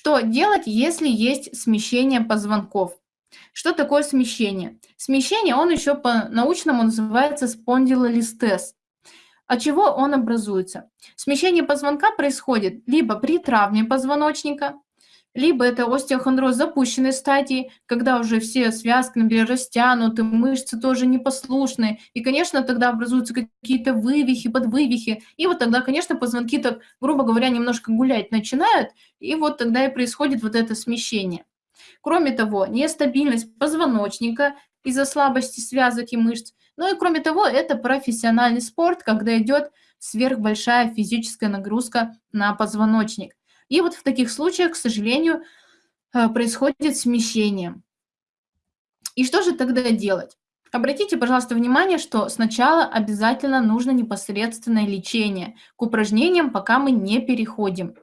Что делать, если есть смещение позвонков? Что такое смещение? Смещение, он еще по-научному называется спондилолистез. От чего он образуется? Смещение позвонка происходит либо при травме позвоночника, либо это остеохондроз запущенной стадии, когда уже все связки, например, растянуты, мышцы тоже непослушные, и, конечно, тогда образуются какие-то вывихи, подвывихи, и вот тогда, конечно, позвонки так, грубо говоря, немножко гулять начинают, и вот тогда и происходит вот это смещение. Кроме того, нестабильность позвоночника из-за слабости связок и мышц, ну и кроме того, это профессиональный спорт, когда идет сверхбольшая физическая нагрузка на позвоночник. И вот в таких случаях, к сожалению, э, происходит смещение. И что же тогда делать? Обратите, пожалуйста, внимание, что сначала обязательно нужно непосредственное лечение к упражнениям, пока мы не переходим.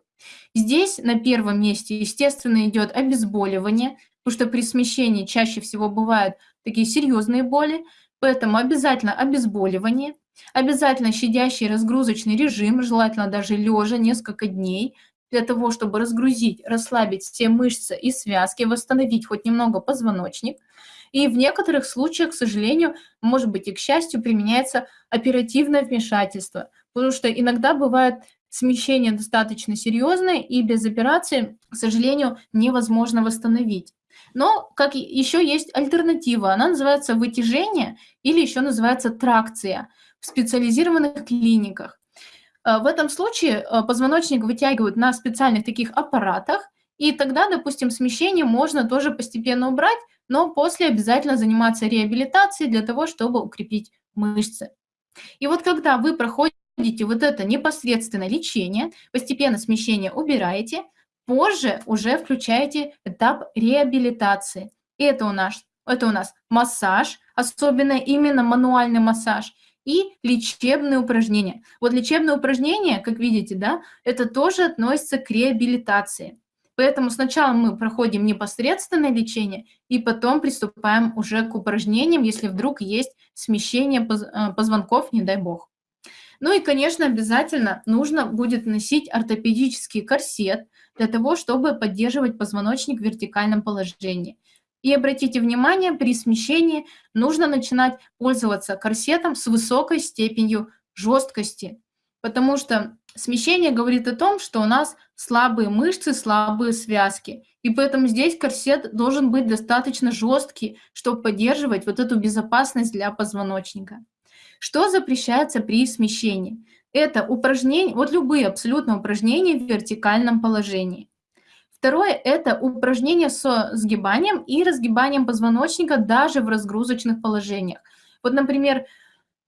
Здесь на первом месте, естественно, идет обезболивание, потому что при смещении чаще всего бывают такие серьезные боли, поэтому обязательно обезболивание, обязательно щадящий разгрузочный режим, желательно даже лежа несколько дней, для того, чтобы разгрузить, расслабить все мышцы и связки, восстановить хоть немного позвоночник. И в некоторых случаях, к сожалению, может быть и к счастью, применяется оперативное вмешательство, потому что иногда бывает смещение достаточно серьезное, и без операции, к сожалению, невозможно восстановить. Но как еще есть альтернатива, она называется вытяжение или еще называется тракция в специализированных клиниках. Э, в этом случае э, позвоночник вытягивают на специальных таких аппаратах, и тогда, допустим, смещение можно тоже постепенно убрать, но после обязательно заниматься реабилитацией для того, чтобы укрепить мышцы. И вот когда вы проходите вот это непосредственное лечение, постепенно смещение убираете, позже уже включаете этап реабилитации. И это у нас, это у нас массаж, особенно именно мануальный массаж – и лечебные упражнения. Вот лечебные упражнения, как видите, да, это тоже относится к реабилитации. Поэтому сначала мы проходим непосредственное лечение, и потом приступаем уже к упражнениям, если вдруг есть смещение э, позвонков, не дай бог. Ну и, конечно, обязательно нужно будет носить ортопедический корсет для того, чтобы поддерживать позвоночник в вертикальном положении. И обратите внимание, при смещении нужно начинать пользоваться корсетом с высокой степенью жесткости, потому что смещение говорит о том, что у нас слабые мышцы, слабые связки. И поэтому здесь корсет должен быть достаточно жесткий, чтобы поддерживать вот эту безопасность для позвоночника. Что запрещается при смещении? Это упражнения, вот любые абсолютно упражнения в вертикальном положении. Второе – это упражнение с сгибанием и разгибанием позвоночника даже в разгрузочных положениях. Вот, например,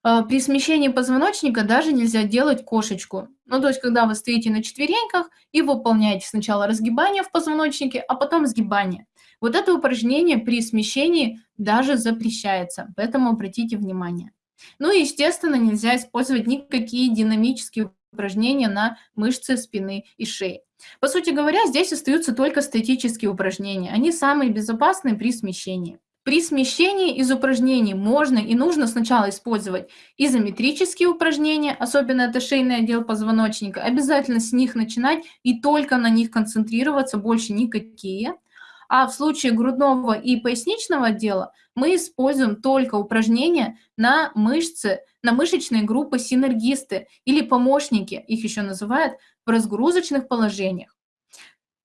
э, при смещении позвоночника даже нельзя делать кошечку. Ну, то есть, когда вы стоите на четвереньках и выполняете сначала разгибание в позвоночнике, а потом сгибание. Вот это упражнение при смещении даже запрещается, поэтому обратите внимание. Ну и, естественно, нельзя использовать никакие динамические упражнения на мышцы спины и шеи. По сути говоря, здесь остаются только статические упражнения. Они самые безопасные при смещении. При смещении из упражнений можно и нужно сначала использовать изометрические упражнения, особенно это шейный отдел позвоночника. Обязательно с них начинать и только на них концентрироваться, больше никакие. А в случае грудного и поясничного отдела мы используем только упражнения на мышцы, на мышечные группы синергисты или помощники, их еще называют, в разгрузочных положениях.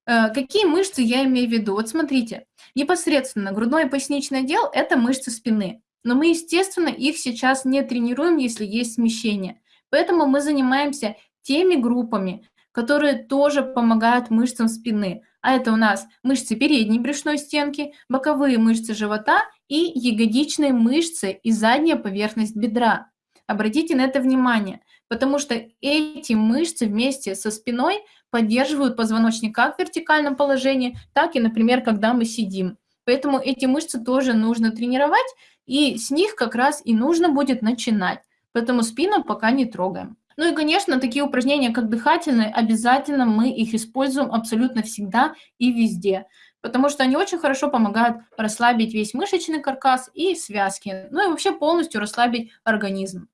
Э, какие мышцы я имею в виду? Вот смотрите, непосредственно грудной и поясничный отдел – это мышцы спины. Но мы, естественно, их сейчас не тренируем, если есть смещение. Поэтому мы занимаемся теми группами, которые тоже помогают мышцам спины. А это у нас мышцы передней брюшной стенки, боковые мышцы живота и ягодичные мышцы и задняя поверхность бедра. Обратите на это внимание, потому что эти мышцы вместе со спиной поддерживают позвоночник как в вертикальном положении, так и, например, когда мы сидим. Поэтому эти мышцы тоже нужно тренировать, и с них как раз и нужно будет начинать. Поэтому спину пока не трогаем. Ну и, конечно, такие упражнения, как дыхательные, обязательно мы их используем абсолютно всегда и везде, потому что они очень хорошо помогают расслабить весь мышечный каркас и связки, ну и вообще полностью расслабить организм.